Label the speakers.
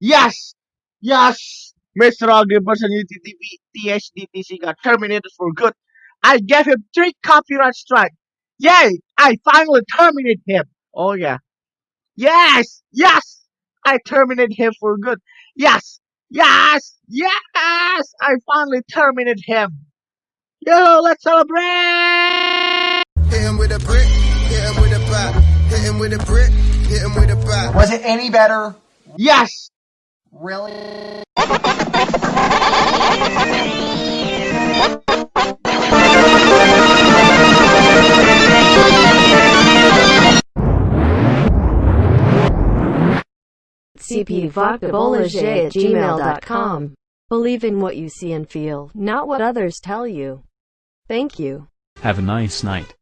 Speaker 1: Yes! Yes! Mr. Ugly Person UTTV THDTC got terminated for good. I gave him three copyright strikes. Yay! I finally terminated him. Oh yeah. Yes! Yes! I terminated him for good. Yes! Yes! Yes! I finally terminated him. Yo, let's celebrate!
Speaker 2: Hit him with a brick, hit him with a bat. Hit him with a brick, hit him with a bat.
Speaker 3: Was it any better?
Speaker 1: Yes!
Speaker 3: Really?
Speaker 4: cpvodkabolage at gmail.com. Believe in what you see and feel, not what others tell you. Thank you.
Speaker 5: Have a nice night.